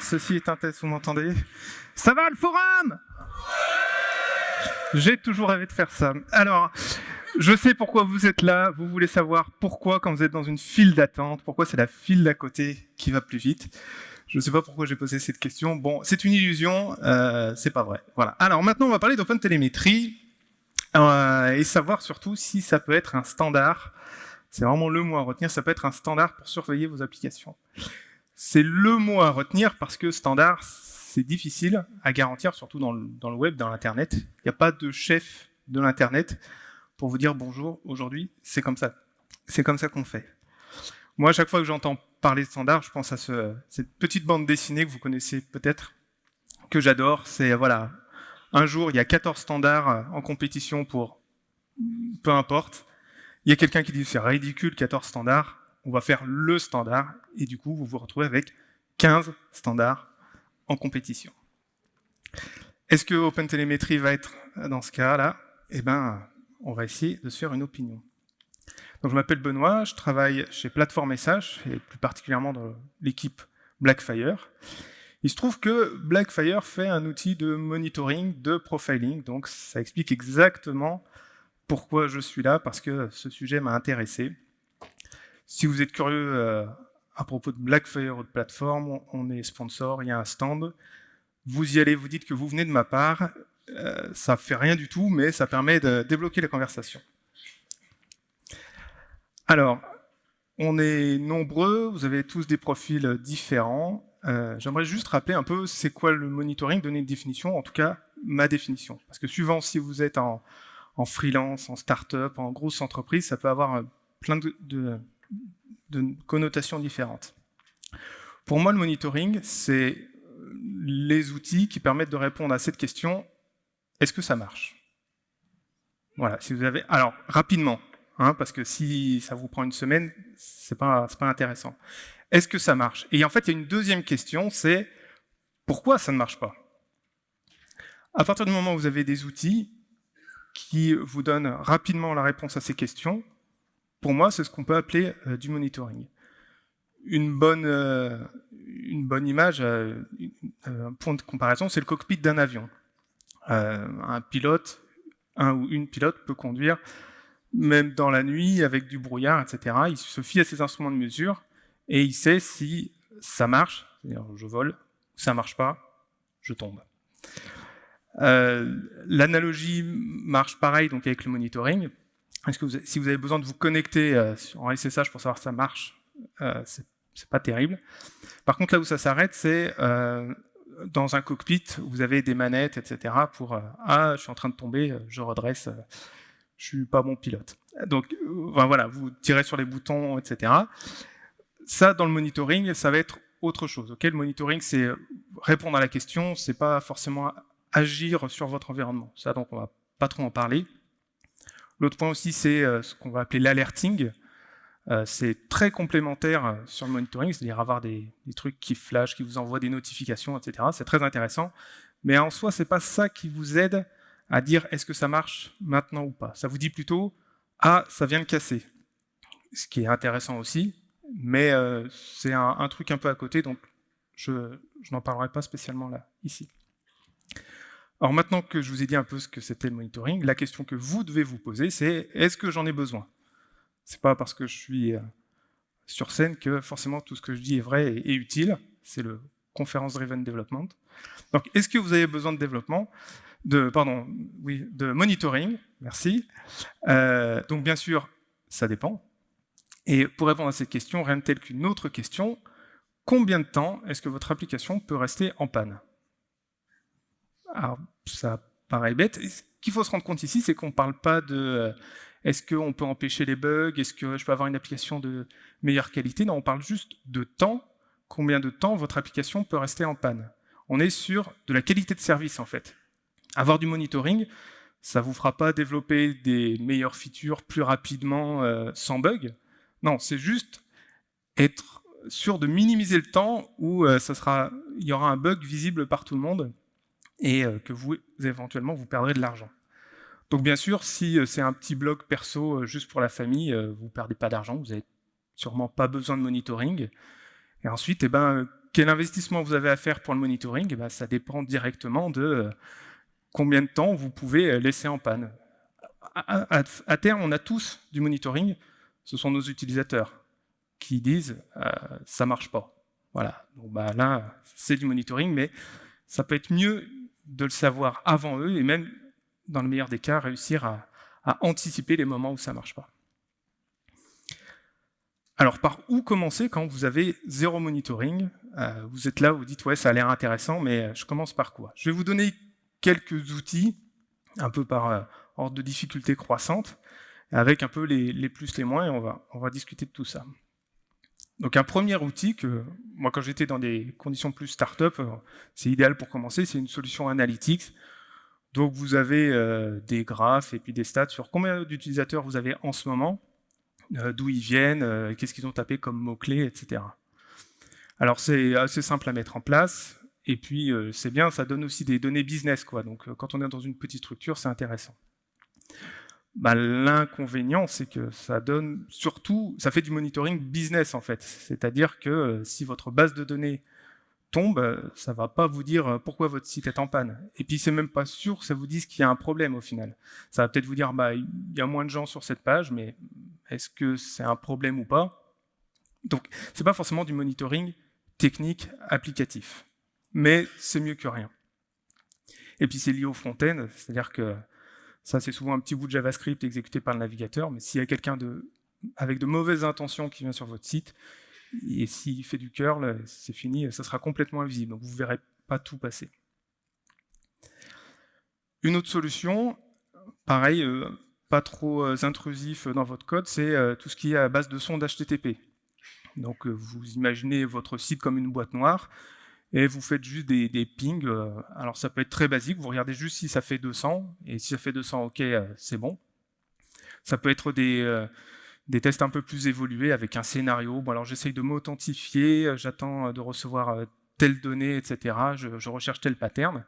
Ceci est un test, vous m'entendez? Ça va le forum? J'ai toujours rêvé de faire ça. Alors, je sais pourquoi vous êtes là. Vous voulez savoir pourquoi, quand vous êtes dans une file d'attente, pourquoi c'est la file d'à côté qui va plus vite. Je ne sais pas pourquoi j'ai posé cette question. Bon, c'est une illusion, euh, c'est pas vrai. Voilà. Alors maintenant, on va parler d'OpenTelemetry euh, et savoir surtout si ça peut être un standard c'est vraiment le mot à retenir, ça peut être un standard pour surveiller vos applications. C'est le mot à retenir parce que standard, c'est difficile à garantir, surtout dans le, web, dans l'Internet. Il n'y a pas de chef de l'Internet pour vous dire bonjour, aujourd'hui, c'est comme ça. C'est comme ça qu'on fait. Moi, à chaque fois que j'entends parler de standard, je pense à ce, cette petite bande dessinée que vous connaissez peut-être, que j'adore. C'est, voilà, un jour, il y a 14 standards en compétition pour peu importe. Il y a quelqu'un qui dit c'est ridicule, 14 standards, on va faire le standard, et du coup, vous vous retrouvez avec 15 standards en compétition. Est-ce que OpenTelemetry va être dans ce cas-là? Eh bien, on va essayer de se faire une opinion. Je m'appelle Benoît, je travaille chez Platform SH, et plus particulièrement dans l'équipe Blackfire. Il se trouve que Blackfire fait un outil de monitoring, de profiling, donc ça explique exactement pourquoi je suis là, parce que ce sujet m'a intéressé. Si vous êtes curieux euh, à propos de Blackfire ou de plateforme, on est sponsor, il y a un stand. Vous y allez, vous dites que vous venez de ma part. Euh, ça fait rien du tout, mais ça permet de débloquer la conversation. Alors, on est nombreux, vous avez tous des profils différents. Euh, j'aimerais juste rappeler un peu c'est quoi le monitoring, donner une définition, en tout cas ma définition. Parce que suivant si vous êtes en, en freelance, en start-up, en grosse entreprise, ça peut avoir euh, plein de, connotations différentes. Pour moi, le monitoring, c'est euh, les outils qui permettent de répondre à cette question, est-ce que ça marche? Voilà, si vous avez... Alors, rapidement, hein, parce que si ça vous prend une semaine, c'est pas, pas intéressant. Est-ce que ça marche? Et en fait, il y a une deuxième question, c'est pourquoi ça ne marche pas? À partir du moment où vous avez des outils, qui vous donne rapidement la réponse à ces questions, pour moi, c'est ce qu'on peut appeler euh, du monitoring. Une bonne, euh, image, euh, un point de comparaison, c'est le cockpit d'un avion. un pilote, un ou une pilote peut conduire même dans la nuit, avec du brouillard, etc. Il se fie à ses instruments de mesure et il sait si ça marche, c'est-à-dire je vole, ça marche pas, je tombe. L'analogie marche pareil donc avec le monitoring. Si vous avez besoin de vous connecter euh, en SSH pour savoir si ça marche, euh, c'est pas terrible. Par contre, là où ça s'arrête, c'est dans un cockpit, vous avez des manettes, etc. pour ah, je suis en train de tomber, je redresse, je suis pas bon pilote. Donc, voilà, vous tirez sur les boutons, etc. Ça, dans le monitoring, ça va être autre chose. Ok, le monitoring, c'est répondre à la question, c'est pas forcément agir sur votre environnement. Ça, donc, on va pas trop en parler. L'autre point aussi, c'est euh, ce qu'on va appeler l'alerting. Euh, c'est très complémentaire euh, sur le monitoring, c'est-à-dire avoir des, trucs qui flashent, qui vous envoient des notifications, etc. C'est très intéressant. Mais en soi, c'est pas ça qui vous aide à dire est-ce que ça marche maintenant ou pas. Ça vous dit plutôt ah, ça vient de casser. Ce qui est intéressant aussi, mais c'est un, truc un peu à côté, donc je n'en parlerai pas spécialement là, ici. Alors maintenant que je vous ai dit un peu ce que c'était le monitoring, la question que vous devez vous poser, c'est est-ce que j'en ai besoin? C'est pas parce que je suis euh, sur scène que forcément tout ce que je dis est vrai et, utile. C'est le Conference Driven Development. Donc, est-ce que vous avez besoin de développement de, pardon, oui, de monitoring, merci. Euh, donc bien sûr, ça dépend. Et pour répondre à cette question, rien de tel qu'une autre question, combien de temps est-ce que votre application peut rester en panne? Ça paraît bête. Ce qu'il faut se rendre compte ici, c'est qu'on ne parle pas de euh, est-ce qu'on peut empêcher les bugs, est-ce que je peux avoir une application de meilleure qualité Non, on parle juste de temps, combien de temps votre application peut rester en panne. On est sur de la qualité de service, en fait. Avoir du monitoring, ça ne vous fera pas développer des meilleures features plus rapidement euh, sans bug. Non, c'est juste être sûr de minimiser le temps où euh, il y aura un bug visible par tout le monde et euh, que vous, éventuellement, vous perdrez de l'argent. Donc bien sûr, si euh, c'est un petit blog perso euh, juste pour la famille, vous ne perdez pas d'argent, vous n'avez sûrement pas besoin de monitoring. Et ensuite, eh ben, quel investissement vous avez à faire pour le monitoring? Eh ben, Ça dépend directement de combien de temps vous pouvez laisser en panne. À, terme, on a tous du monitoring, ce sont nos utilisateurs qui disent euh, ça marche pas. Voilà, donc bah, là, c'est du monitoring, mais ça peut être mieux de le savoir avant eux et même, dans le meilleur des cas, réussir à, anticiper les moments où ça ne marche pas. Alors, par où commencer quand vous avez zéro monitoring? Euh, Vous êtes là, vous dites, ouais, ça a l'air intéressant, mais euh, je commence par quoi? Je vais vous donner quelques outils, un peu par euh, ordre de difficulté croissante, avec un peu les, plus, les moins, et on va discuter de tout ça. Donc un premier outil que, moi quand j'étais dans des conditions plus start-up, euh, c'est idéal pour commencer, c'est une solution analytics. Donc vous avez euh, des graphes et puis des stats sur combien d'utilisateurs vous avez en ce moment, euh, d'où ils viennent, qu'est-ce qu'ils ont tapé comme mots-clés, etc. Alors c'est assez simple à mettre en place, et puis c'est bien, ça donne aussi des données business, quoi. donc quand on est dans une petite structure, c'est intéressant. Bah, l'inconvénient, c'est que ça donne surtout, ça fait du monitoring business en fait. C'est-à-dire que euh, si votre base de données tombe, euh, ça va pas vous dire euh, pourquoi votre site est en panne. Et puis c'est même pas sûr que ça vous dise qu'il y a un problème au final. Ça va peut-être vous dire, bah, il y a moins de gens sur cette page, mais est-ce que c'est un problème ou pas? Donc c'est pas forcément du monitoring technique applicatif, mais c'est mieux que rien. Et puis c'est lié au front-end, c'est-à-dire que ça, c'est souvent un petit bout de JavaScript exécuté par le navigateur, mais s'il y a quelqu'un avec de mauvaises intentions qui vient sur votre site, et s'il fait du curl, c'est fini, ça sera complètement invisible, donc vous ne verrez pas tout passer. Une autre solution, pareil, euh, pas trop euh, intrusif dans votre code, c'est euh, tout ce qui est à base de sondes HTTP. Donc vous imaginez votre site comme une boîte noire, et vous faites juste des, pings. Euh, alors ça peut être très basique, vous regardez juste si ça fait 200, et si ça fait 200, ok, euh, c'est bon. Ça peut être des, euh, des tests un peu plus évolués avec un scénario. Bon alors j'essaye de m'authentifier, j'attends de recevoir telle donnée, etc. Je, recherche tel pattern.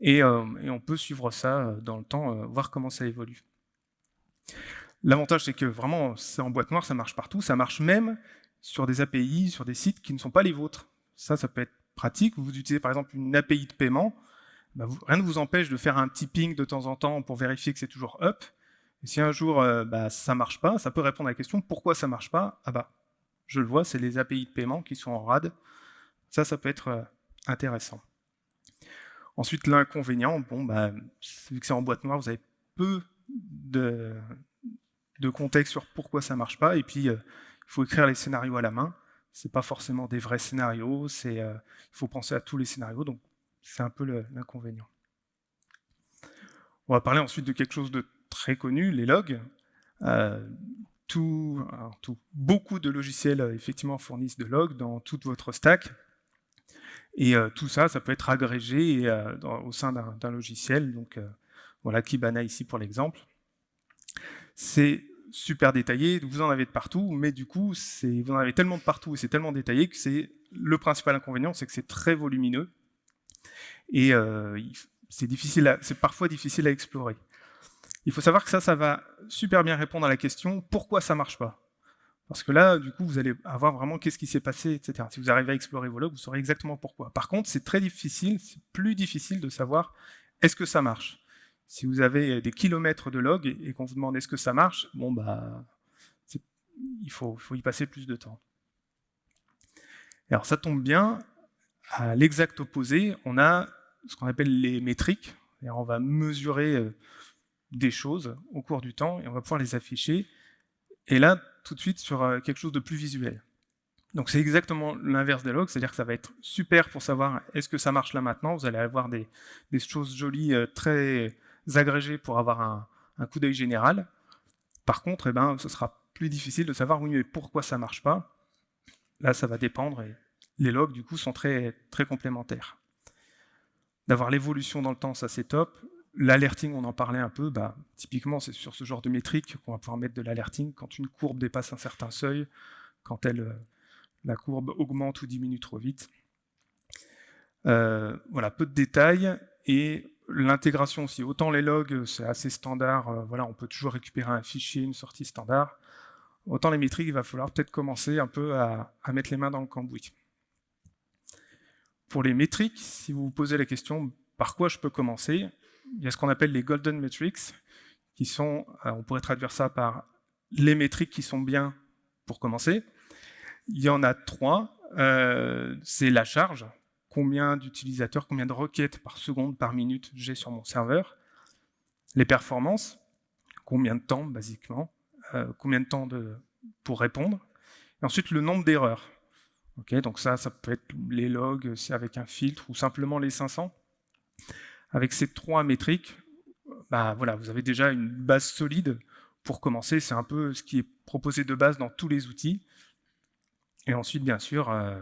Et, on peut suivre ça dans le temps, voir comment ça évolue. L'avantage, c'est que vraiment, c'est en boîte noire, ça marche partout. Ça marche même sur des API, sur des sites qui ne sont pas les vôtres. Ça, ça peut être pratique, vous utilisez par exemple une API de paiement, bah, rien ne vous empêche de faire un petit ping de temps en temps pour vérifier que c'est toujours up. Si un jour euh, bah, ça marche pas, ça peut répondre à la question pourquoi ça marche pas? Ah bah, je le vois, c'est les API de paiement qui sont en RAD. Ça, ça peut être euh, intéressant. Ensuite, l'inconvénient, bon, bah, vu que c'est en boîte noire, vous avez peu de, contexte sur pourquoi ça marche pas, et puis euh, il faut écrire les scénarios à la main c'est pas forcément des vrais scénarios, euh, il faut penser à tous les scénarios, donc c'est un peu l'inconvénient. On va parler ensuite de quelque chose de très connu, les logs. Euh, beaucoup de logiciels euh, effectivement fournissent de logs dans toute votre stack. Et tout ça, ça peut être agrégé au sein d'un logiciel. Donc voilà Kibana ici pour l'exemple. C'est super détaillé, vous en avez de partout, mais du coup, vous en avez tellement de partout et c'est tellement détaillé que c'est le principal inconvénient, c'est que c'est très volumineux et euh, c'est parfois difficile à explorer. Il faut savoir que ça, ça va super bien répondre à la question pourquoi ça marche pas? Parce que là, du coup, vous allez avoir vraiment qu'est-ce qui s'est passé, etc. Si vous arrivez à explorer vos logs, vous saurez exactement pourquoi. Par contre, c'est très difficile, c'est plus difficile de savoir est-ce que ça marche. Si vous avez des kilomètres de log et, qu'on vous demande est-ce que ça marche, bon bah, il faut, faut y passer plus de temps. Alors ça tombe bien, à l'exact opposé, on a ce qu'on appelle les métriques. On va mesurer euh, des choses au cours du temps et on va pouvoir les afficher. Et là, tout de suite, sur euh, quelque chose de plus visuel. Donc c'est exactement l'inverse des logs, c'est-à-dire que ça va être super pour savoir est-ce que ça marche là maintenant? Vous allez avoir des, des choses jolies, euh, très agrégés pour avoir un, coup d'œil général. Par contre, eh ben, ce sera plus difficile de savoir oui, mais pourquoi ça ne marche pas? Là, ça va dépendre et les logs, du coup, sont très, très complémentaires. D'avoir l'évolution dans le temps, ça c'est top. L'alerting, on en parlait un peu, bah, typiquement c'est sur ce genre de métrique qu'on va pouvoir mettre de l'alerting quand une courbe dépasse un certain seuil, quand elle, euh, la courbe augmente ou diminue trop vite. Euh, voilà, peu de détails, et L'intégration aussi, autant les logs, c'est assez standard, euh, voilà, on peut toujours récupérer un fichier, une sortie standard. autant les métriques, il va falloir peut-être commencer un peu à, mettre les mains dans le cambouis. Pour les métriques, si vous vous posez la question par quoi je peux commencer, il y a ce qu'on appelle les golden metrics, qui sont, euh, on pourrait traduire ça par les métriques qui sont bien pour commencer. Il y en a trois. Euh, c'est la charge, combien d'utilisateurs, combien de requêtes par seconde, par minute j'ai sur mon serveur. Les performances, combien de temps, basiquement, euh, combien de temps pour répondre. Et ensuite, le nombre d'erreurs. donc ça, ça peut être les logs avec un filtre ou simplement les 500. Avec ces trois métriques, bah, voilà, vous avez déjà une base solide pour commencer. C'est un peu ce qui est proposé de base dans tous les outils. Et ensuite, bien sûr, euh,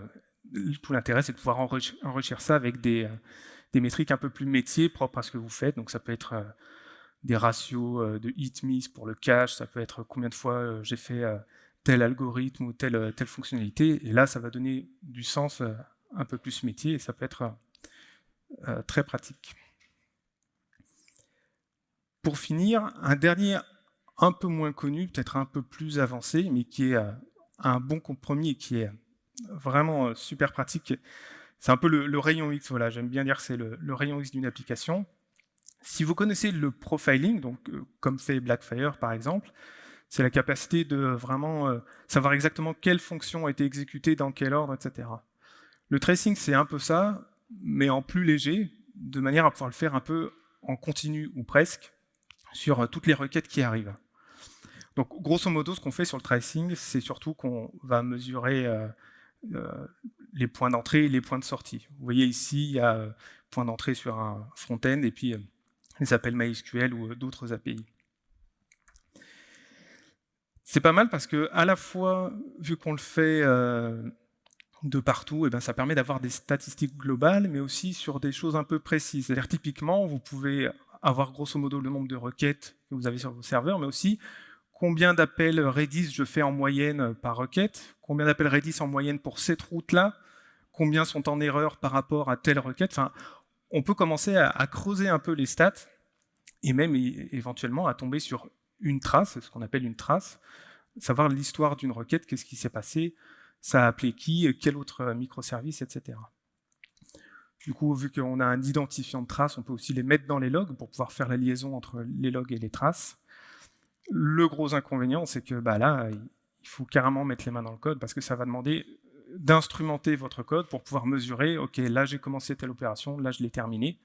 tout l'intérêt, c'est de pouvoir enrichir, ça avec des, euh, des, métriques un peu plus métiers propres à ce que vous faites. Donc ça peut être euh, des ratios de hit-miss pour le cache, ça peut être combien de fois j'ai fait tel algorithme ou telle, fonctionnalité. Et là, ça va donner du sens un peu plus métier et ça peut être très pratique. Pour finir, un dernier un peu moins connu, peut-être un peu plus avancé, mais qui est euh, un bon compromis et qui est vraiment euh, super pratique. C'est un peu le, rayon X, voilà, j'aime bien dire c'est le, rayon X d'une application. Si vous connaissez le profiling, donc euh, comme fait Blackfire par exemple, c'est la capacité de vraiment savoir exactement quelle fonction a été exécutée, dans quel ordre, etc. Le tracing, c'est un peu ça, mais en plus léger, de manière à pouvoir le faire un peu en continu ou presque, sur euh, toutes les requêtes qui arrivent. Donc, grosso modo, ce qu'on fait sur le tracing, c'est surtout qu'on va mesurer euh, euh, les points d'entrée et les points de sortie. Vous voyez ici, il y a point d'entrée sur un front-end et puis les appels MySQL ou d'autres API. C'est pas mal parce que, à la fois, vu qu'on le fait de partout, eh bien, ça permet d'avoir des statistiques globales, mais aussi sur des choses un peu précises. C'est-à-dire, typiquement, vous pouvez avoir grosso modo le nombre de requêtes que vous avez sur vos serveurs, mais aussi combien d'appels Redis je fais en moyenne par requête, combien d'appels Redis en moyenne pour cette route-là, combien sont en erreur par rapport à telle requête. Enfin, on peut commencer à, creuser un peu les stats et même éventuellement à tomber sur une trace, ce qu'on appelle une trace, savoir l'histoire d'une requête, qu'est-ce qui s'est passé, ça a appelé qui, quel autre microservice, etc. Du coup, vu qu'on a un identifiant de traces, on peut aussi les mettre dans les logs pour pouvoir faire la liaison entre les logs et les traces. Le gros inconvénient, c'est que bah, là, il faut carrément mettre les mains dans le code parce que ça va demander d'instrumenter votre code pour pouvoir mesurer, ok, là j'ai commencé telle opération, là je l'ai terminée.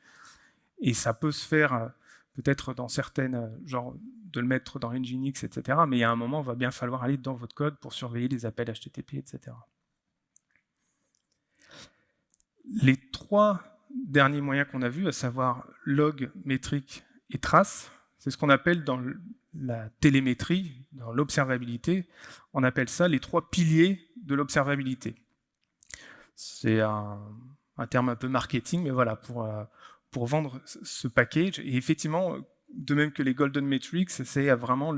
Et ça peut se faire euh, peut-être dans certaines, euh, genre de le mettre dans Nginx, etc. Mais a un moment, il va bien falloir aller dans votre code pour surveiller les appels HTTP, etc. Les trois derniers moyens qu'on a vus, à savoir log, métrique et trace, c'est ce qu'on appelle dans la télémétrie, l'observabilité, on appelle ça les trois piliers de l'observabilité. C'est un, terme un peu marketing, mais voilà, pour, euh, pour vendre ce package. Et effectivement, de même que les Golden Metrics, c'est vraiment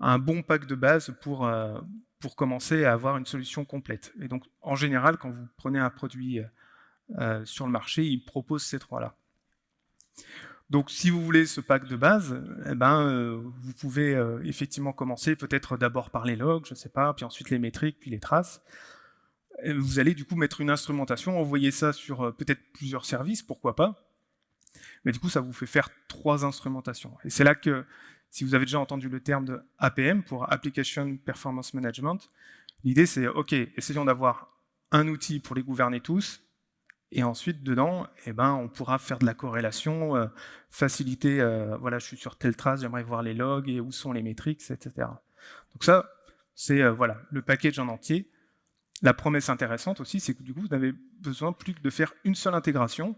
un bon pack de base pour, euh, pour commencer à avoir une solution complète. Et donc, en général, quand vous prenez un produit euh, sur le marché, ils proposent ces trois-là. Donc si vous voulez ce pack de base, eh ben, euh, vous pouvez euh, effectivement commencer peut-être d'abord par les logs, je ne sais pas, puis ensuite les métriques, puis les traces. vous allez du coup mettre une instrumentation, envoyer ça sur peut-être plusieurs services, pourquoi pas. Mais du coup, ça vous fait faire trois instrumentations. Et c'est là que, si vous avez déjà entendu le terme de APM, pour Application Performance Management, l'idée c'est, ok, essayons d'avoir un outil pour les gouverner tous, et ensuite, dedans, eh ben, on pourra faire de la corrélation, euh, faciliter, euh, voilà, je suis sur telle trace, j'aimerais voir les logs et où sont les métriques, etc. Donc ça, c'est euh, voilà, le package en entier. La promesse intéressante aussi, c'est que du coup, vous n'avez besoin plus que de faire une seule intégration.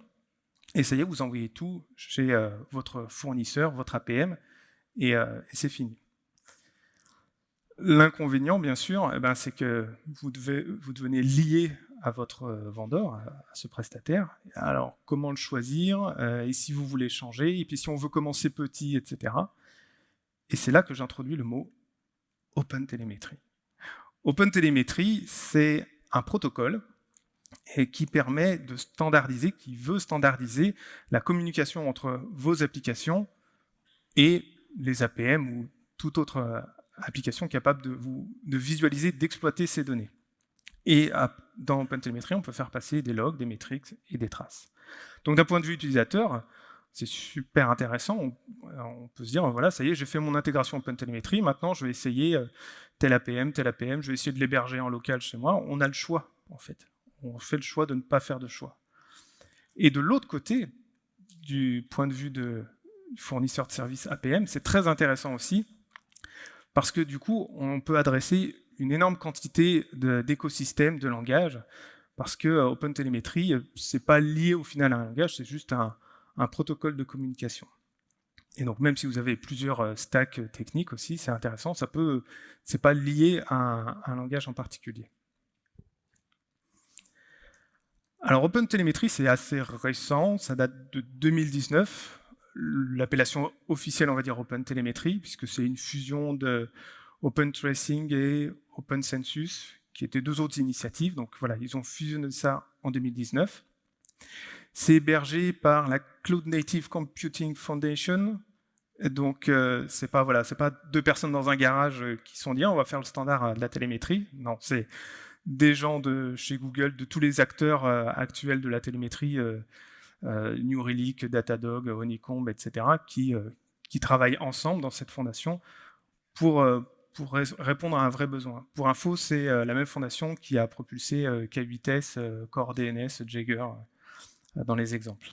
Essayez, vous envoyez tout chez votre fournisseur, votre APM, et, et c'est fini. L'inconvénient, bien sûr, eh ben, c'est que vous, devez, vous devenez lié à votre euh, vendeur, à ce prestataire. Alors, comment le choisir euh, Et si vous voulez changer Et puis, si on veut commencer petit, etc. Et c'est là que j'introduis le mot Open Telemetry. Open Telemetry, c'est un protocole qui permet de standardiser, qui veut standardiser la communication entre vos applications et les APM ou toute autre application capable de, de visualiser, d'exploiter ces données. Et dans OpenTelemetry, on peut faire passer des logs, des métriques et des traces. Donc d'un point de vue utilisateur, c'est super intéressant. On, peut se dire, voilà, ça y est, j'ai fait mon intégration OpenTelemetry, maintenant je vais essayer euh, tel APM, tel APM, je vais essayer de l'héberger en local chez moi. On a le choix, en fait. On fait le choix de ne pas faire de choix. Et de l'autre côté, du point de vue de fournisseur de services APM, c'est très intéressant aussi, parce que du coup, on peut adresser une énorme quantité d'écosystèmes, de, langages, parce que euh, OpenTelemetry, euh, c'est pas lié au final à un langage, c'est juste un, protocole de communication. Et donc même si vous avez plusieurs euh, stacks techniques aussi, c'est intéressant, ça peut, c'est pas lié à un, langage en particulier. Alors OpenTelemetry, c'est assez récent, ça date de 2019. L'appellation officielle, on va dire OpenTelemetry, puisque c'est une fusion de OpenTracing et OpenCensus, qui étaient deux autres initiatives. Donc voilà, ils ont fusionné ça en 2019. C'est hébergé par la Cloud Native Computing Foundation. donc euh, c'est pas voilà, c'est pas deux personnes dans un garage euh, qui sont dit on va faire le standard de la télémétrie. Non, c'est des gens de chez Google, de tous les acteurs euh, actuels de la télémétrie, New Relic, Datadog, Honeycomb, etc., qui, qui travaillent ensemble dans cette fondation pour, pour répondre à un vrai besoin. Pour info, c'est euh, la même fondation qui a propulsé euh, K8S, euh, Core DNS, Jagger dans les exemples.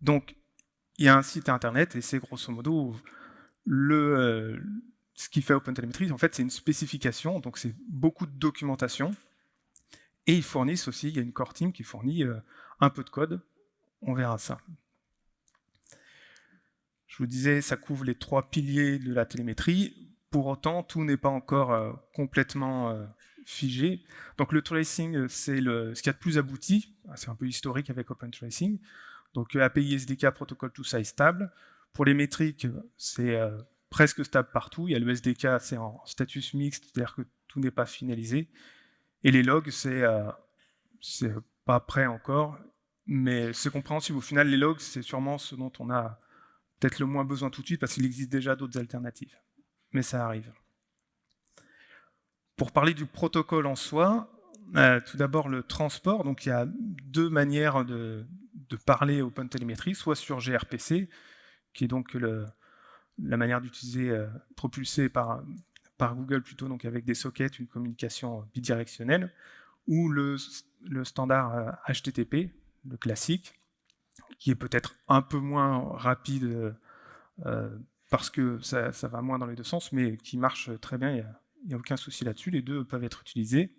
Donc, il y a un site internet et c'est grosso modo le, ce qui fait OpenTelemetry. En fait, c'est une spécification, donc c'est beaucoup de documentation. Et ils fournissent aussi, il y a une core team qui fournit un peu de code. On verra ça. Je vous disais, ça couvre les trois piliers de la télémétrie. Pour autant, tout n'est pas encore euh, complètement euh, figé. Donc le tracing, euh, c'est ce qu'il y a de plus abouti. Ah, c'est un peu historique avec OpenTracing. Donc API SDK, protocole, tout ça est stable. Pour les métriques, c'est presque stable partout. Il y a le SDK, c'est en status mixte, c'est-à-dire que tout n'est pas finalisé. Et les logs, c'est pas prêt encore, mais c'est compréhensible. Au final, les logs, c'est sûrement ce dont on a peut-être le moins besoin tout de suite, parce qu'il existe déjà d'autres alternatives mais ça arrive. Pour parler du protocole en soi, euh, tout d'abord le transport, donc il y a deux manières de, parler OpenTelemetry, soit sur gRPC, qui est donc la manière d'utiliser, euh, propulsé par, par Google plutôt, donc avec des sockets, une communication bidirectionnelle, ou le, standard HTTP, euh, le classique, qui est peut-être un peu moins rapide parce que ça, va moins dans les deux sens, mais qui marche très bien, il n'y a, aucun souci là-dessus, les deux peuvent être utilisés.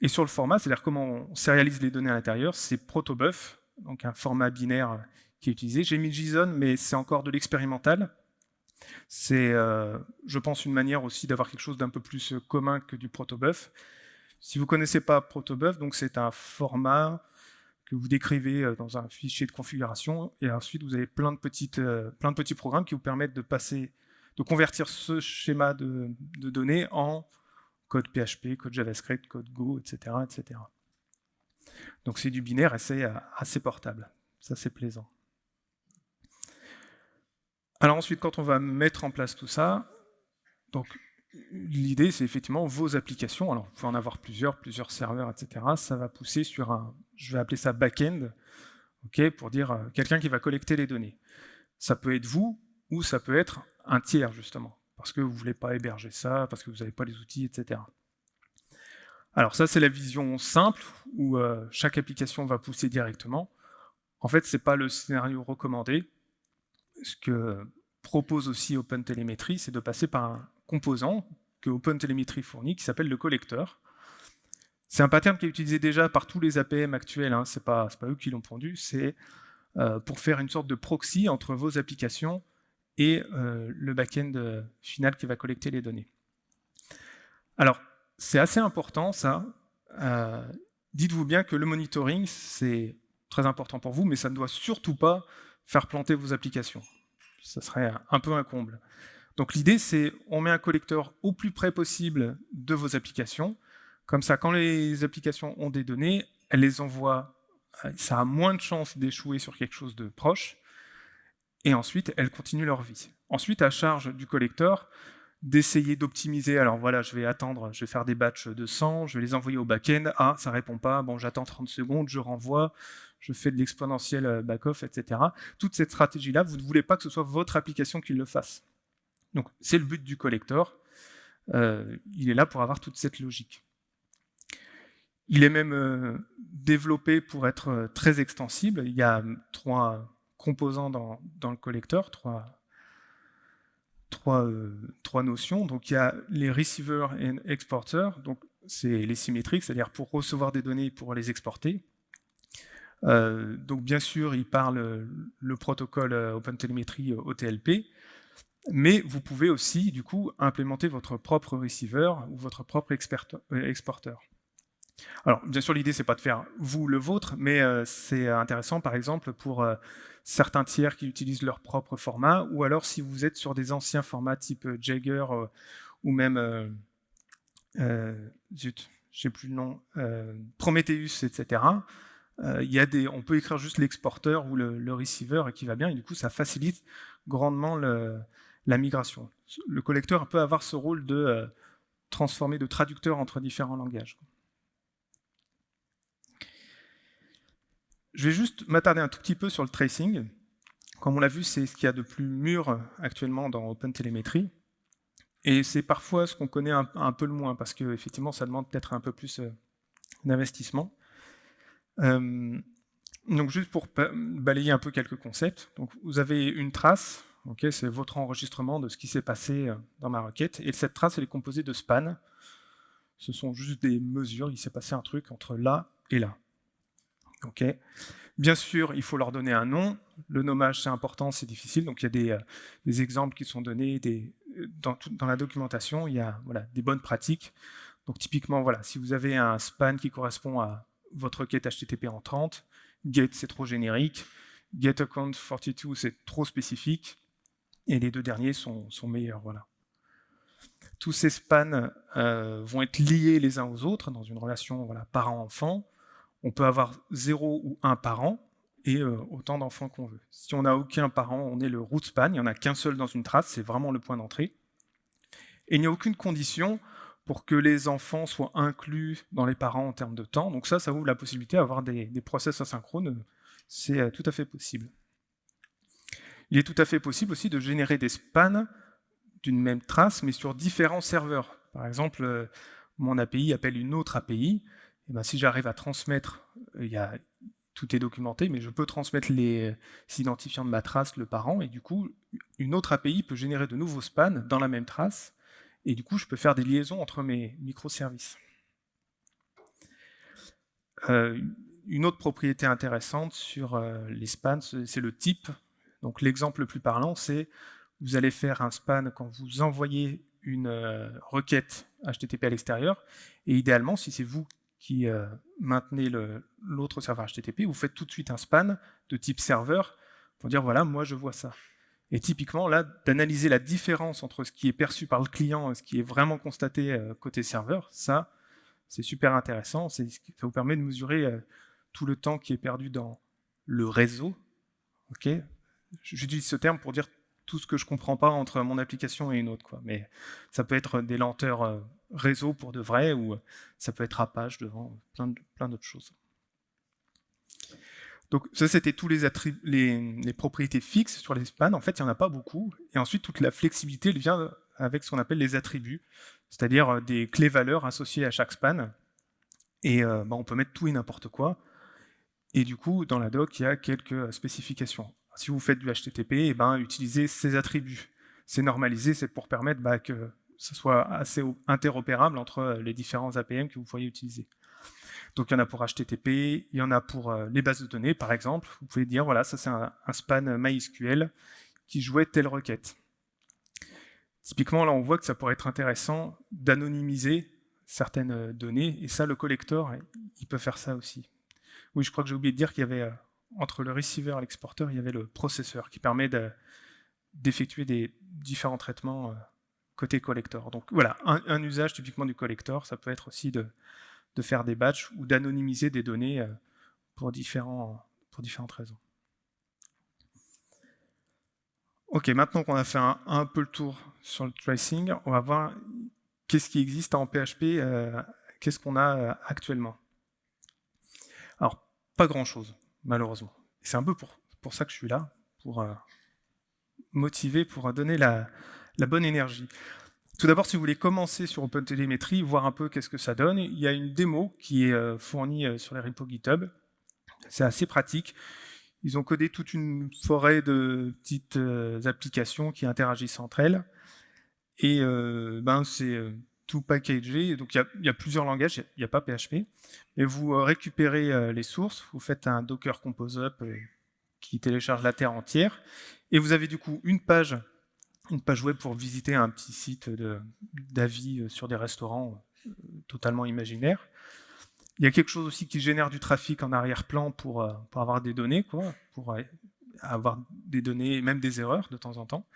Et sur le format, c'est-à-dire comment on sérialise les données à l'intérieur, c'est protobuf, donc un format binaire qui est utilisé. J'ai mis JSON, mais c'est encore de l'expérimental. C'est, euh, je pense, une manière aussi d'avoir quelque chose d'un peu plus commun que du protobuf. Si vous ne connaissez pas protobuf, c'est un format que vous décrivez euh, dans un fichier de configuration, et ensuite vous avez plein de, petites, euh, plein de petits programmes qui vous permettent de passer, de convertir ce schéma de, données en code PHP, code JavaScript, code Go, etc. etc. Donc c'est du binaire et c'est euh, assez portable. Ça c'est plaisant. Alors ensuite, quand on va mettre en place tout ça, donc l'idée, c'est effectivement vos applications. Alors, vous pouvez en avoir plusieurs, plusieurs serveurs, etc. Ça va pousser sur un, je vais appeler ça back-end, pour dire euh, quelqu'un qui va collecter les données. Ça peut être vous, ou ça peut être un tiers, justement, parce que vous ne voulez pas héberger ça, parce que vous n'avez pas les outils, etc. Alors ça, c'est la vision simple, où euh, chaque application va pousser directement. En fait, ce n'est pas le scénario recommandé. Ce que propose aussi OpenTelemetry, c'est de passer par un composant que OpenTelemetry fournit, qui s'appelle le collecteur. C'est un pattern qui est utilisé déjà par tous les APM actuels, hein, ce n'est pas, eux qui l'ont pondu, c'est euh, pour faire une sorte de proxy entre vos applications et euh, le back-end euh, final qui va collecter les données. Alors, c'est assez important ça. Dites-vous bien que le monitoring, c'est très important pour vous, mais ça ne doit surtout pas faire planter vos applications. Ça serait un peu un comble. Donc l'idée, c'est on met un collecteur au plus près possible de vos applications. Comme ça, quand les applications ont des données, elles les envoient, euh, ça a moins de chances d'échouer sur quelque chose de proche, et ensuite, elles continuent leur vie. Ensuite, à charge du collecteur d'essayer d'optimiser. Alors voilà, je vais attendre, je vais faire des batchs de 100, je vais les envoyer au back-end. Ah, ça répond pas, bon, j'attends 30 secondes, je renvoie, je fais de l'exponentiel euh, back-off, etc. Toute cette stratégie-là, vous ne voulez pas que ce soit votre application qui le fasse. Donc, c'est le but du collector. Euh, il est là pour avoir toute cette logique. Il est même euh, développé pour être très extensible. Il y a trois composants dans, le collector, trois euh, notions. Il y a les receivers et exporters, c'est les symétriques, c'est-à-dire pour recevoir des données pour les exporter. Euh, donc bien sûr, il parle le protocole euh, OpenTelemetry OTLP, mais vous pouvez aussi du coup implémenter votre propre receiver ou votre propre exporteur. Alors, bien sûr, l'idée, c'est pas de faire vous le vôtre, mais euh, c'est intéressant, par exemple, pour euh, certains tiers qui utilisent leur propre format, ou alors si vous êtes sur des anciens formats type euh, Jagger ou même, zut, je sais plus le nom, Prometheus, etc. Y a des, on peut écrire juste l'exporteur ou le, receiver qui va bien, et du coup, ça facilite grandement la migration. Le collecteur peut avoir ce rôle de transformer, de traducteur entre différents langages. Je vais juste m'attarder un tout petit peu sur le tracing. Comme on l'a vu, c'est ce qu'il y a de plus mûr actuellement dans OpenTelemetry. Et c'est parfois ce qu'on connaît un, peu le moins, parce qu'effectivement, ça demande peut-être un peu plus euh, d'investissement. Euh, donc juste pour balayer un peu quelques concepts. Vous avez une trace, c'est votre enregistrement de ce qui s'est passé euh, dans ma requête, et cette trace elle est composée de spans. Ce sont juste des mesures, il s'est passé un truc entre là et là. Bien sûr, il faut leur donner un nom. Le nommage, c'est important, c'est difficile. Donc, il y a des, euh, exemples qui sont donnés euh, dans, la documentation. Il y a des bonnes pratiques. Donc, typiquement, voilà, si vous avez un span qui correspond à votre requête HTTP en 30, get, c'est trop générique. Get account 42, c'est trop spécifique. Et les deux derniers sont, meilleurs. Voilà. Tous ces spans euh, vont être liés les uns aux autres dans une relation voilà, parent-enfant on peut avoir 0 ou 1 parent et euh, autant d'enfants qu'on veut. Si on n'a aucun parent, on est le root span, il n'y en a qu'un seul dans une trace, c'est vraiment le point d'entrée. Et il n'y a aucune condition pour que les enfants soient inclus dans les parents en termes de temps. Donc ça, ça ouvre la possibilité d'avoir des, des process asynchrones. C'est euh, tout à fait possible. Il est tout à fait possible aussi de générer des spans d'une même trace, mais sur différents serveurs. Par exemple, euh, mon API appelle une autre API, eh ben, si j'arrive à transmettre, euh, tout est documenté, mais je peux transmettre les identifiants de ma trace, le parent, et du coup, une autre API peut générer de nouveaux spans dans la même trace, et du coup, je peux faire des liaisons entre mes microservices. Euh, une autre propriété intéressante sur euh, les spans, c'est le type. Donc l'exemple le plus parlant, c'est vous allez faire un span quand vous envoyez une requête HTTP à l'extérieur, et idéalement, si c'est vous qui euh, maintenez l'autre serveur HTTP, vous faites tout de suite un span de type serveur pour dire voilà, moi je vois ça. Et typiquement, là, d'analyser la différence entre ce qui est perçu par le client et ce qui est vraiment constaté euh, côté serveur, ça, c'est super intéressant. Ça vous permet de mesurer euh, tout le temps qui est perdu dans le réseau. Ok? J'utilise ce terme pour dire tout ce que je comprends pas entre mon application et une autre. Quoi. Mais ça peut être des lenteurs euh, réseau pour de vrai, ou ça peut être à page devant, plein, plein d'autres choses. Donc ça, c'était tous les, les, propriétés fixes sur les spans. En fait, il n'y en a pas beaucoup. Et ensuite, toute la flexibilité vient avec ce qu'on appelle les attributs, c'est-à-dire euh, des clés-valeurs associées à chaque span. Et euh, bah, on peut mettre tout et n'importe quoi. Et du coup, dans la doc, il y a quelques spécifications si vous faites du HTTP, eh ben, utilisez ces attributs. C'est normalisé, c'est pour permettre bah, que ce soit assez interopérable entre euh, les différents APM que vous pourriez utiliser. Donc il y en a pour HTTP, il y en a pour euh, les bases de données, par exemple. Vous pouvez dire, voilà, ça c'est un, span MySQL qui jouait telle requête. Typiquement, là, on voit que ça pourrait être intéressant d'anonymiser certaines euh, données, et ça, le collector, il peut faire ça aussi. Oui, je crois que j'ai oublié de dire qu'il y avait entre le receiver et l'exporteur, il y avait le processeur qui permet d'effectuer des différents traitements euh, côté collector. Donc voilà, un, usage typiquement du collector, ça peut être aussi de, faire des batchs ou d'anonymiser des données euh, pour, différentes raisons. Ok, maintenant qu'on a fait un, peu le tour sur le tracing, on va voir qu'est-ce qui existe en PHP, qu'est-ce qu'on a actuellement. Alors, pas grand-chose, malheureusement. C'est un peu pour, pour ça que je suis là, pour motiver, pour donner la, bonne énergie. Tout d'abord, si vous voulez commencer sur OpenTelemetry, voir un peu qu'est-ce que ça donne, il y a une démo qui est euh, fournie euh, sur les repos GitHub. C'est assez pratique. Ils ont codé toute une forêt de petites euh, applications qui interagissent entre elles. Et ben, c'est tout packagé. Donc il y, a plusieurs langages, il n'y a, pas PHP. Mais vous récupérez les sources, vous faites un Docker Compose Up qui télécharge la terre entière. Et vous avez du coup une page une page web pour visiter un petit site d'avis euh, sur des restaurants euh, totalement imaginaires. Il y a quelque chose aussi qui génère du trafic en arrière-plan pour, euh, pour, avoir des données, quoi, pour avoir des données, même des erreurs de temps en temps.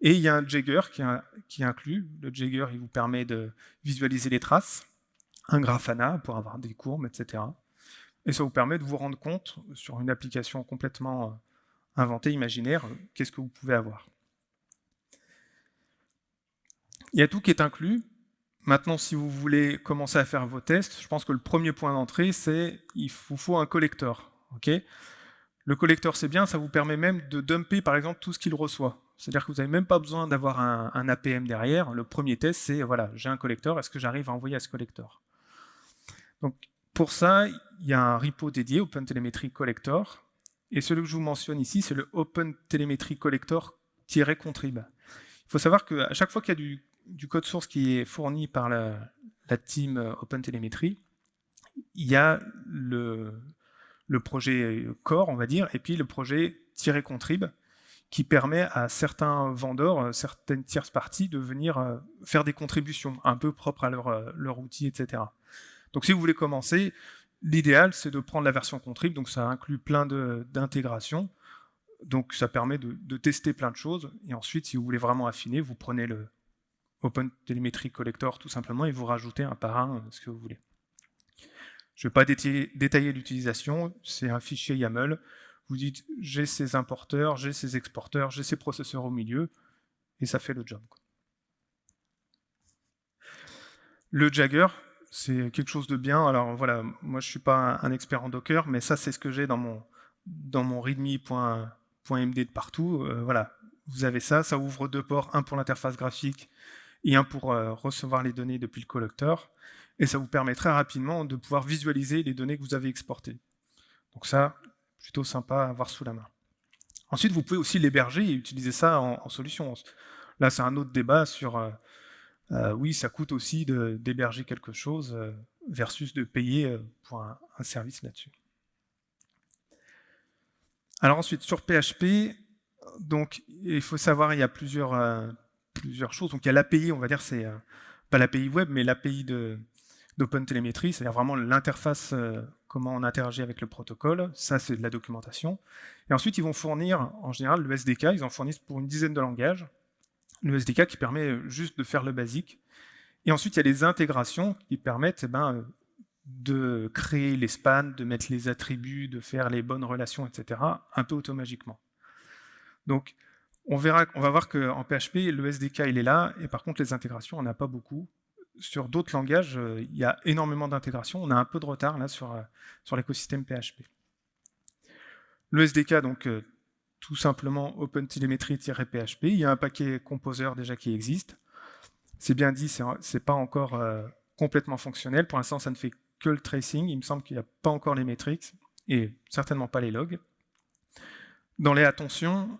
Et il y a un Jagger qui, qui inclut. Le Jagger, il vous permet de visualiser les traces, un Grafana pour avoir des courbes, etc. Et ça vous permet de vous rendre compte, sur une application complètement inventée, imaginaire, qu'est-ce que vous pouvez avoir. Il y a tout qui est inclus. Maintenant, si vous voulez commencer à faire vos tests, je pense que le premier point d'entrée, c'est il vous faut un collector. le collector, c'est bien, ça vous permet même de dumper, par exemple, tout ce qu'il reçoit. C'est-à-dire que vous n'avez même pas besoin d'avoir un, APM derrière. Le premier test, c'est, voilà, j'ai un collector, est-ce que j'arrive à envoyer à ce collector? Donc, pour ça, il y a un repo dédié, OpenTelemetry Collector. Et celui que je vous mentionne ici, c'est le OpenTelemetry Collector-contrib. Il faut savoir qu'à chaque fois qu'il y a du code source qui est fourni par la, team euh, OpenTelemetry, il y a le, projet core, on va dire, et puis le projet contrib qui permet à certains vendeurs, euh, certaines tierces parties, de venir euh, faire des contributions un peu propres à leur, leur outil, etc. Donc si vous voulez commencer, l'idéal c'est de prendre la version contrib, donc ça inclut plein d'intégrations, donc ça permet de, tester plein de choses, et ensuite si vous voulez vraiment affiner, vous prenez le, OpenTelemetry Collector tout simplement et vous rajoutez un par un euh, ce que vous voulez. Je ne vais pas détailler, l'utilisation, c'est un fichier YAML. Vous dites j'ai ces importeurs, j'ai ces exporteurs, j'ai ces processeurs au milieu, et ça fait le job. Le Jagger, c'est quelque chose de bien. Alors voilà, moi je ne suis pas un expert en Docker, mais ça c'est ce que j'ai dans mon, dans mon readme.md de partout. Euh, voilà, vous avez ça, ça ouvre deux ports, un pour l'interface graphique et un pour euh, recevoir les données depuis le collector. Et ça vous permet très rapidement de pouvoir visualiser les données que vous avez exportées. Donc ça, plutôt sympa à avoir sous la main. Ensuite, vous pouvez aussi l'héberger et utiliser ça en, solution. Là, c'est un autre débat sur, euh, euh, oui, ça coûte aussi d'héberger quelque chose versus de payer pour un, service là-dessus. Alors ensuite, sur PHP, donc, il faut savoir, il y a plusieurs, plusieurs choses. Donc il y a l'API, on va dire, c'est euh, pas l'API web, mais l'API d'OpenTelemetry, c'est-à-dire vraiment l'interface, euh, comment on interagit avec le protocole. Ça, c'est de la documentation. Et ensuite, ils vont fournir, en général, le SDK. Ils en fournissent pour une dizaine de langages. Le SDK qui permet juste de faire le basique. Et ensuite, il y a les intégrations qui permettent eh ben, de créer les spans, de mettre les attributs, de faire les bonnes relations, etc., un peu automatiquement. Donc, on va voir qu'en PHP, le SDK, il est là, et par contre, les intégrations, on n'a pas beaucoup. Sur d'autres langages, euh, il y a énormément d'intégrations. On a un peu de retard euh, sur l'écosystème PHP. Le SDK, donc, euh, tout simplement OpenTelemetry-PHP. Il y a un paquet Composer déjà qui existe. C'est bien dit, c'est pas encore complètement fonctionnel. Pour l'instant, ça ne fait que le tracing. Il me semble qu'il n'y a pas encore les métriques et certainement pas les logs. Dans les attentions,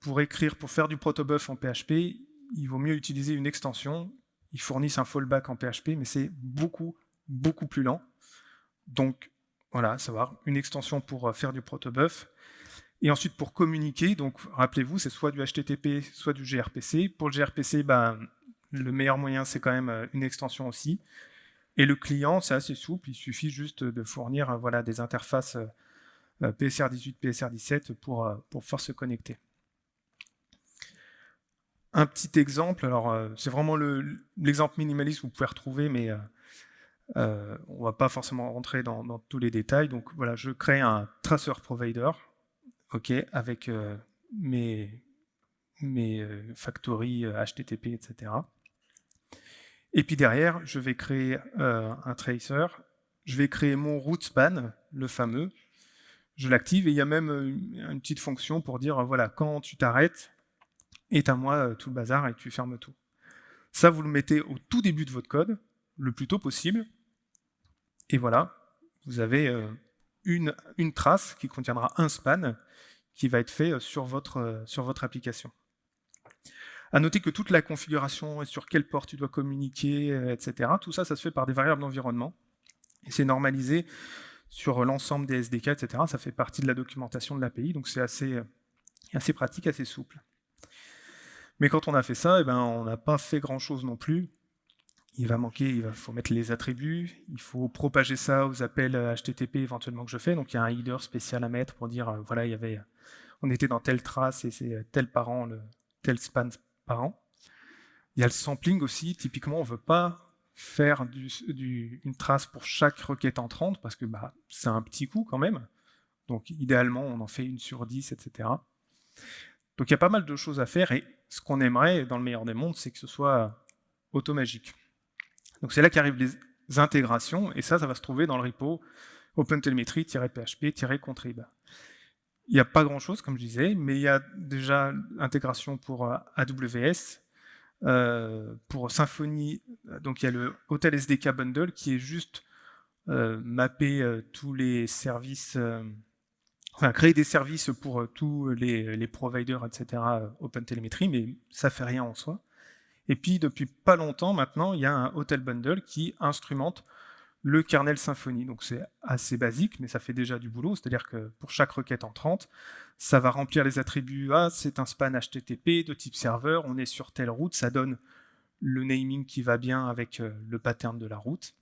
pour écrire, pour faire du protobuf en PHP, il vaut mieux utiliser une extension. Ils fournissent un fallback en PHP, mais c'est beaucoup, beaucoup plus lent. Donc, voilà, savoir, une extension pour euh, faire du protobuf. Et ensuite, pour communiquer, donc rappelez-vous, c'est soit du HTTP, soit du gRPC. Pour le gRPC, ben, le meilleur moyen, c'est quand même euh, une extension aussi. Et le client, c'est assez souple, il suffit juste de fournir voilà, des interfaces PSR18, PSR17 pour, euh, pour pouvoir se connecter. Un petit exemple, alors euh, c'est vraiment l'exemple minimaliste que vous pouvez retrouver, mais euh, on ne va pas forcément rentrer dans, tous les détails. Donc voilà, je crée un tracer provider, ok, avec mes, factories HTTP, etc. Et puis derrière, je vais créer un tracer, je vais créer mon route span, le fameux, je l'active, et il y a même une petite fonction pour dire, voilà, quand tu t'arrêtes, éteins-moi tout le bazar et tu fermes tout. Ça, vous le mettez au tout début de votre code, le plus tôt possible, et voilà, vous avez une, une trace qui contiendra un span qui va être fait sur votre, sur votre application. À noter que toute la configuration et sur quelle porte tu dois communiquer, etc., tout ça, ça se fait par des variables d'environnement. Et c'est normalisé sur l'ensemble des SDK, etc. Ça fait partie de la documentation de l'API, donc c'est assez, assez pratique, assez souple. Mais quand on a fait ça, eh ben, on n'a pas fait grand-chose non plus. Il va manquer, il faut mettre les attributs, il faut propager ça aux appels HTTP éventuellement que je fais. Donc il y a un header spécial à mettre pour dire, euh, voilà, il y avait, on était dans telle trace et c'est tel parent, tel span parent. Il y a le sampling aussi. Typiquement, on ne veut pas faire une trace pour chaque requête entrante, parce que bah, c'est un petit coup quand même. Donc idéalement, on en fait une sur 10, etc. Donc il y a pas mal de choses à faire, et ce qu'on aimerait, dans le meilleur des mondes, c'est que ce soit automagique. Donc c'est là qu'arrivent les intégrations, et ça, ça va se trouver dans le repo OpenTelemetry-php-contrib. Il n'y a pas grand-chose, comme je disais, mais il y a déjà l'intégration pour euh, AWS, euh, pour Symfony, donc il y a le Hotel SDK Bundle qui est juste euh, mapper euh, tous les services, enfin créer des services pour tous les, providers, etc. OpenTelemetry, mais ça fait rien en soi. Et puis depuis pas longtemps maintenant, il y a un Hotel Bundle qui instrumente le kernel Symfony. Donc c'est assez basique, mais ça fait déjà du boulot. C'est-à-dire que pour chaque requête entrante, ça va remplir les attributs. Ah, c'est un span HTTP de type serveur, on est sur telle route, ça donne le naming qui va bien avec euh, le pattern de la route.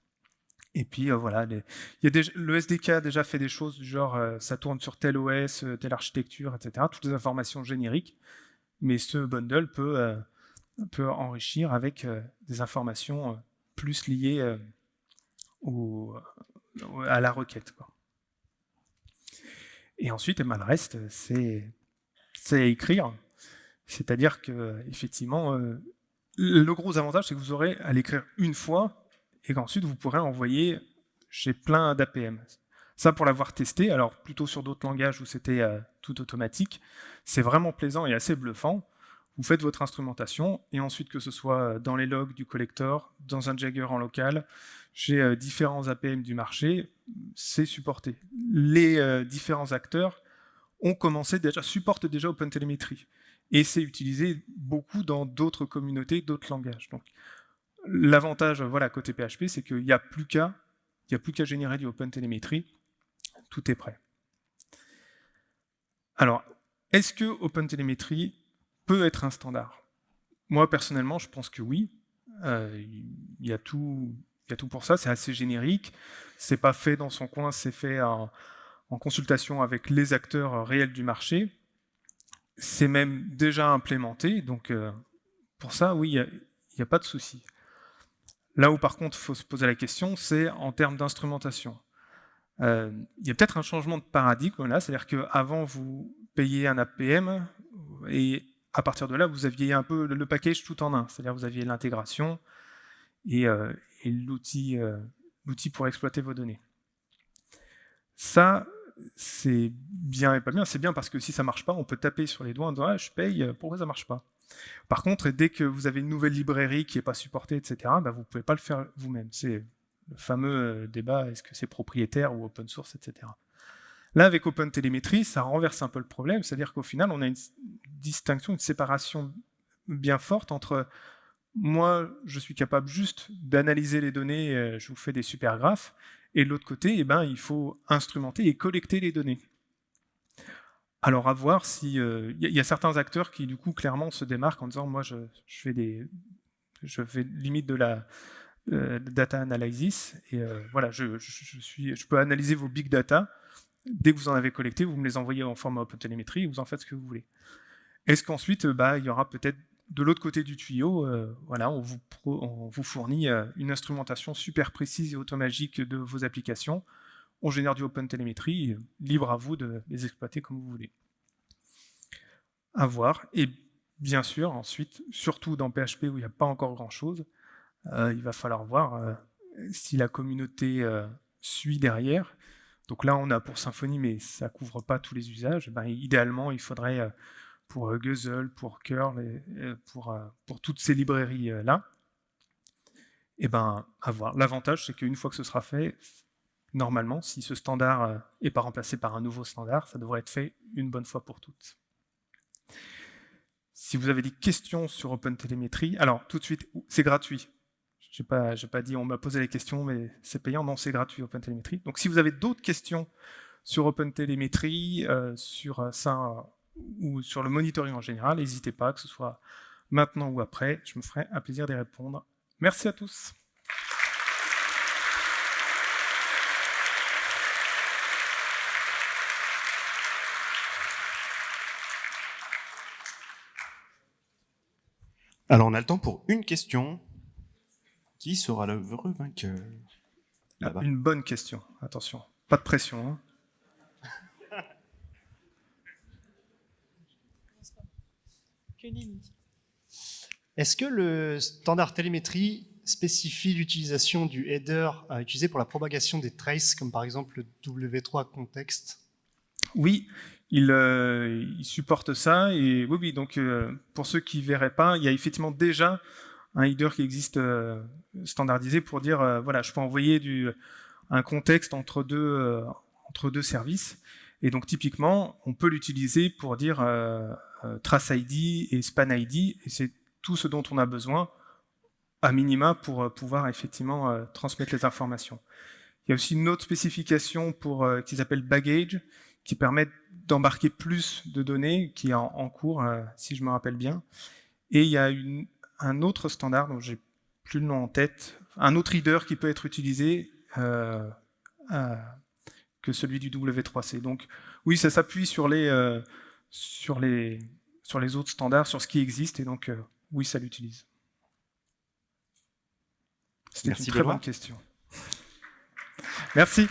Et puis euh, voilà, le SDK a déjà fait des choses du genre euh, ça tourne sur tel OS, telle architecture, etc. Toutes les informations génériques. Mais ce bundle peut, enrichir avec des informations plus liées à la requête. Et ensuite, eh ben, le reste, c'est à écrire. C'est-à-dire que, effectivement, euh, le gros avantage, c'est que vous aurez à l'écrire une fois et qu'ensuite vous pourrez envoyer chez plein d'APM. Ça, pour l'avoir testé, alors plutôt sur d'autres langages où c'était euh, tout automatique, c'est vraiment plaisant et assez bluffant. Vous faites votre instrumentation, et ensuite que ce soit dans les logs du collector, dans un Jagger en local, chez euh, différents APM du marché, c'est supporté. Les euh, différents acteurs ont commencé déjà, supportent déjà OpenTelemetry. Et c'est utilisé beaucoup dans d'autres communautés, d'autres langages. L'avantage, voilà, côté PHP, c'est qu'il n'y a plus qu'à générer du OpenTelemetry, tout est prêt. Alors, est-ce que OpenTelemetry peut être un standard? Moi, personnellement, je pense que oui. Euh, il y a tout il y a tout pour ça, c'est assez générique, c'est pas fait dans son coin, c'est fait en, consultation avec les acteurs réels du marché, c'est même déjà implémenté, donc euh, pour ça, oui, il n'y a, pas de souci. Là où par contre il faut se poser la question, c'est en termes d'instrumentation. Euh, il y a peut-être un changement de paradigme là, c'est-à-dire qu'avant vous payez un APM et à partir de là vous aviez un peu le package tout en un, c'est-à-dire vous aviez l'intégration et, euh, euh, l'outil pour exploiter vos données. Ça, c'est bien et pas bien. C'est bien parce que si ça marche pas, on peut taper sur les doigts en disant ah, je paye, pourquoi ça marche pas ?» Par contre, dès que vous avez une nouvelle librairie qui n'est pas supportée, etc., bah, vous ne pouvez pas le faire vous-même. C'est le fameux euh, débat, est-ce que c'est propriétaire ou open source, etc. Là, avec OpenTelemetry, ça renverse un peu le problème, c'est-à-dire qu'au final, on a une distinction, une séparation bien forte entre moi, je suis capable juste d'analyser les données, euh, je vous fais des super graphes, et de l'autre côté, eh ben, il faut instrumenter et collecter les données. Alors à voir si... Il euh, y, a certains acteurs qui du coup clairement se démarquent en disant moi je, fais des... Je fais limite de la euh, data analysis, et voilà, je, peux analyser vos big data, dès que vous en avez collecté, vous me les envoyez en format OpenTelemetry, et vous en faites ce que vous voulez. Est-ce qu'ensuite, bah, il y aura peut-être de l'autre côté du tuyau, euh, voilà, on vous, fournit euh, une instrumentation super précise et automagique de vos applications. On génère du OpenTelemetry, libre à vous de les exploiter comme vous voulez. À voir. Et bien sûr, ensuite, surtout dans PHP où il n'y a pas encore grand-chose, il va falloir voir si la communauté suit derrière. Donc là, on a pour Symfony, mais ça ne couvre pas tous les usages. Ben, idéalement, il faudrait pour Guzzle, pour curl, pour, toutes ces librairies-là. Et ben, à voir. L'avantage, c'est qu'une fois que ce sera fait, normalement, si ce standard n'est pas remplacé par un nouveau standard, ça devrait être fait une bonne fois pour toutes. Si vous avez des questions sur OpenTelemetry, alors tout de suite, c'est gratuit. Je n'ai pas, dit, on m'a posé les questions, mais c'est payant. Non, c'est gratuit, OpenTelemetry. Donc si vous avez d'autres questions sur OpenTelemetry, euh, sur ça ou sur le monitoring en général, n'hésitez pas, que ce soit maintenant ou après, je me ferai un plaisir d'y répondre. Merci à tous. Alors, on a le temps pour une question. Qui sera le heureux vainqueur? Ah, Une bonne question, attention. Pas de pression. Hein. Est-ce que le standard télémétrie spécifie l'utilisation du header à utiliser pour la propagation des traces, comme par exemple le W3 contexte Oui, euh, il, supporte ça. Et oui, donc euh, pour ceux qui ne verraient pas, il y a effectivement déjà un header qui existe euh, standardisé pour dire, voilà, je peux envoyer un contexte entre deux, entre deux services. Et donc typiquement, on peut l'utiliser pour dire trace ID et span ID, et c'est tout ce dont on a besoin à minima pour pouvoir effectivement transmettre les informations. Il y a aussi une autre spécification pour, qui s'appelle baggage, qui permet d'embarquer plus de données, qui est en, cours, euh, si je me rappelle bien. Et il y a un autre standard, dont j'ai plus le nom en tête, un autre reader qui peut être utilisé euh, euh, que celui du W3C. Donc oui, ça s'appuie sur les, sur, les, sur les autres standards, sur ce qui existe, et donc oui, ça l'utilise. C'était une très bonne question. Merci.